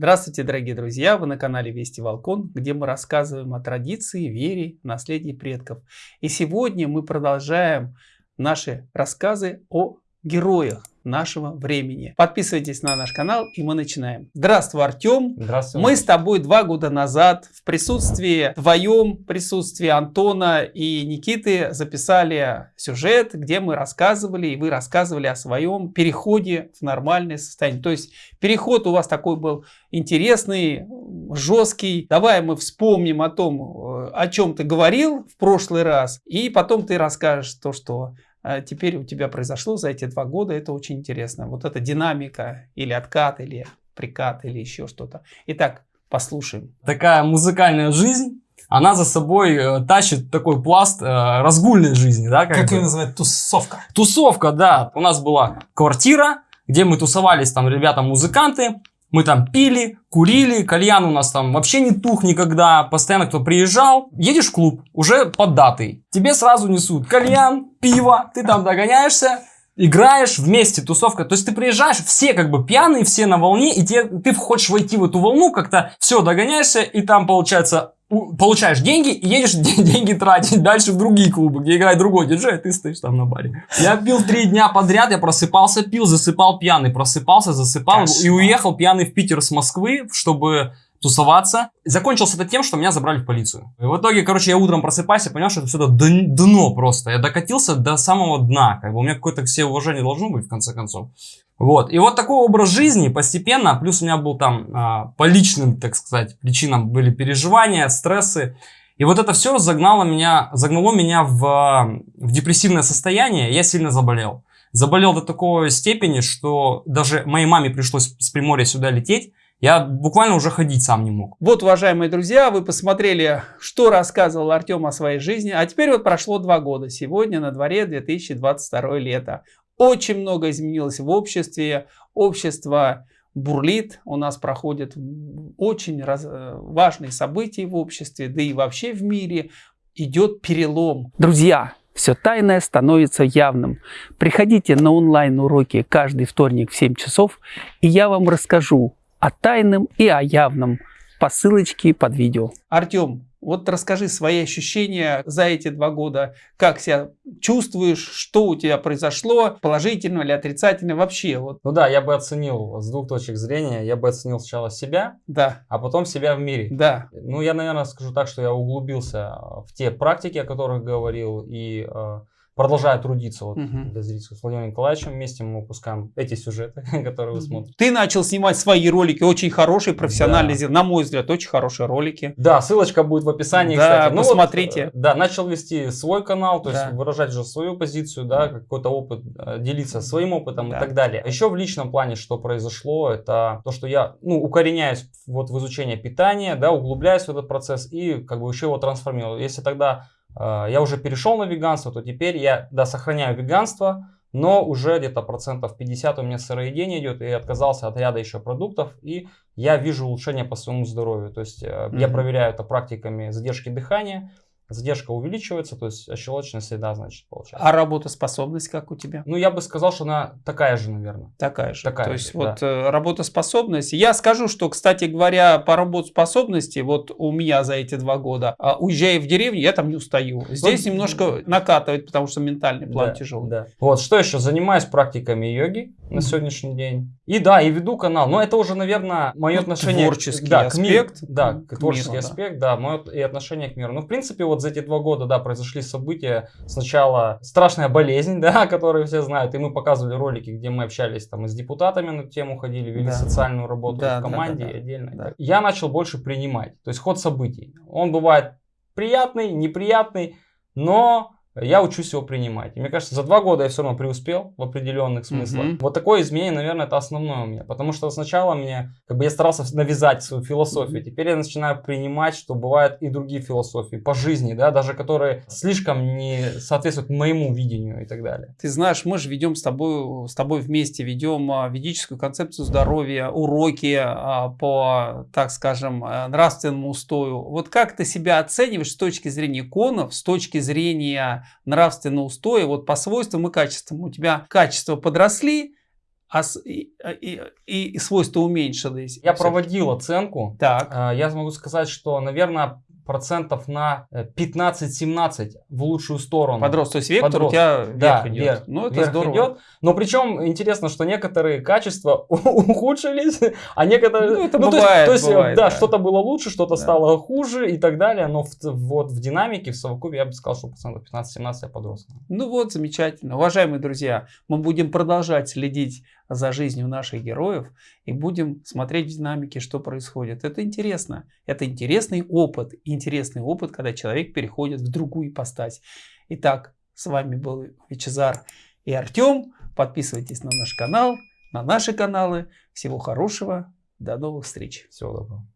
Здравствуйте, дорогие друзья! Вы на канале Вести Волкон, где мы рассказываем о традиции, вере, наследии предков. И сегодня мы продолжаем наши рассказы о героях нашего времени. Подписывайтесь на наш канал и мы начинаем. Здравствуй, Артем. Здравствуй. Мы с тобой два года назад в присутствии, твоем присутствии Антона и Никиты записали сюжет, где мы рассказывали и вы рассказывали о своем переходе в нормальное состояние. То есть переход у вас такой был интересный, жесткий. Давай мы вспомним о том, э, о чем ты говорил в прошлый раз, и потом ты расскажешь то, что теперь у тебя произошло за эти два года, это очень интересно. Вот эта динамика или откат, или прикат, или еще что-то. Итак, послушаем. Такая музыкальная жизнь, она за собой э, тащит такой пласт э, разгульной жизни. Да, как как ее называют? Тусовка. Тусовка, да. У нас была квартира, где мы тусовались, там ребята-музыканты, мы там пили, курили, кальян у нас там вообще не тух никогда, постоянно кто приезжал. Едешь в клуб, уже под датой. Тебе сразу несут кальян, пиво, ты там догоняешься, играешь вместе, тусовка. То есть ты приезжаешь, все как бы пьяные, все на волне, и тебе, ты хочешь войти в эту волну, как-то все, догоняешься, и там получается получаешь деньги и едешь деньги тратить дальше в другие клубы, где играет другой диджей, а ты стоишь там на баре. Я пил три дня подряд, я просыпался, пил, засыпал пьяный, просыпался, засыпал Кошмар. и уехал пьяный в Питер с Москвы, чтобы тусоваться. Закончился это тем, что меня забрали в полицию. И в итоге, короче, я утром просыпаюсь и понял, что это все дно просто. Я докатился до самого дна. Как бы у меня какое-то все уважение должно быть, в конце концов. Вот. И вот такой образ жизни постепенно, плюс у меня был там а, по личным, так сказать, причинам были переживания, стрессы. И вот это все загнало меня, загнало меня в, в депрессивное состояние, я сильно заболел. Заболел до такой степени, что даже моей маме пришлось с Приморья сюда лететь, я буквально уже ходить сам не мог. Вот, уважаемые друзья, вы посмотрели, что рассказывал Артем о своей жизни. А теперь вот прошло два года. Сегодня на дворе 2022 лето. Очень много изменилось в обществе. Общество бурлит. У нас проходят очень раз, важные события в обществе, да и вообще в мире. Идет перелом. Друзья, все тайное становится явным. Приходите на онлайн-уроки каждый вторник в 7 часов, и я вам расскажу о тайном и о явном по ссылочке под видео. Артем, вот расскажи свои ощущения за эти два года, как себя чувствуешь, что у тебя произошло, положительно или отрицательно вообще. Вот. Ну да, я бы оценил с двух точек зрения, я бы оценил сначала себя, да. а потом себя в мире. Да. Ну я, наверное, скажу так, что я углубился в те практики, о которых говорил, и э, продолжаю трудиться вот, угу. для зрителей. С Владимиром Николаевичем вместе мы выпускаем эти сюжеты, которые вы смотрите. Ты начал снимать свои ролики, очень хорошие, профессиональные, да. на мой взгляд, очень хорошие ролики. Да, ссылочка будет в описании, да, кстати. Ну, посмотрите. Вот, да, начал вести свой канал, то да. есть выражать уже свою позицию, да, какой-то опыт, э, делиться своим опытом да. и так далее. Еще в личном плане, что произошло, это то, что я, ну, укореняюсь вот в изучение питания, да, углубляюсь в этот процесс и как бы еще его трансформирую. Если тогда я уже перешел на веганство, то теперь я, да, сохраняю веганство, но уже где-то процентов 50 у меня сыроедение идет, и отказался от ряда еще продуктов, и я вижу улучшение по своему здоровью. То есть mm-hmm. я проверяю это практиками задержки дыхания, задержка увеличивается, то есть щелочная среда, значит, получается. А работоспособность как у тебя? Ну, я бы сказал, что она такая же, наверное. Такая же. Такая то есть, же, вот да. Э, работоспособность. Я скажу, что, кстати говоря, по работоспособности, вот у меня за эти два года, а, уезжая в деревню, я там не устаю. Здесь вот, немножко накатывает, потому что ментальный план да, тяжелый. Да. Вот, что еще? Занимаюсь практиками йоги на сегодняшний день. И да, и веду канал. Но это уже, наверное, мое ну, отношение... Творческий да, аспект. К миру, да, к творческий миру, аспект, да, да мое и отношение к миру. Ну, в принципе, вот за эти два года, да, произошли события. Сначала страшная болезнь, да, которую все знают, и мы показывали ролики, где мы общались там и с депутатами на тему ходили, вели да. социальную работу да, в команде да, да, да, отдельно. Да. Я начал больше принимать, то есть ход событий. Он бывает приятный, неприятный, но я учусь его принимать. И мне кажется, за два года я все равно преуспел в определенных смыслах. Mm-hmm. Вот такое изменение, наверное, это основное у меня. Потому что сначала мне, как бы я старался навязать свою философию. Теперь я начинаю принимать, что бывают и другие философии по жизни, да, даже которые слишком не соответствуют моему видению и так далее. Ты знаешь, мы же ведем с тобой, с тобой вместе, ведем а, ведическую концепцию здоровья, уроки а, по, так скажем, э, нравственному устою. Вот как ты себя оцениваешь с точки зрения иконов, с точки зрения нравственного устоя, вот по свойствам и качествам. У тебя качества подросли, а с- и, и- и свойства уменьшились. Я проводил оценку. Так. А, Я могу сказать, что, наверное, процентов на э, 15-17 в лучшую сторону. Подрос, то есть вектор у Подрос. тебя Да, вверх идет. вверх, ну, это вверх здорово. идет. Но причем интересно, что некоторые качества ухудшились, а некоторые... Ну, это то есть- бывает, То есть, э, бывает, да, да. что-то было лучше, что-то Да. стало хуже и так далее. Но в, вот в динамике, в совокупе, я бы сказал, что процентов 15-17 я подрос. Ну вот, замечательно. Уважаемые друзья, мы будем продолжать следить за жизнью наших героев и будем смотреть в динамике, что происходит. Это интересно. Это интересный опыт. Интересный опыт, когда человек переходит в другую ипостась. Итак, с вами был Вичезар и Артем. Подписывайтесь на наш канал, на наши каналы. Всего хорошего. До новых встреч. Всего доброго.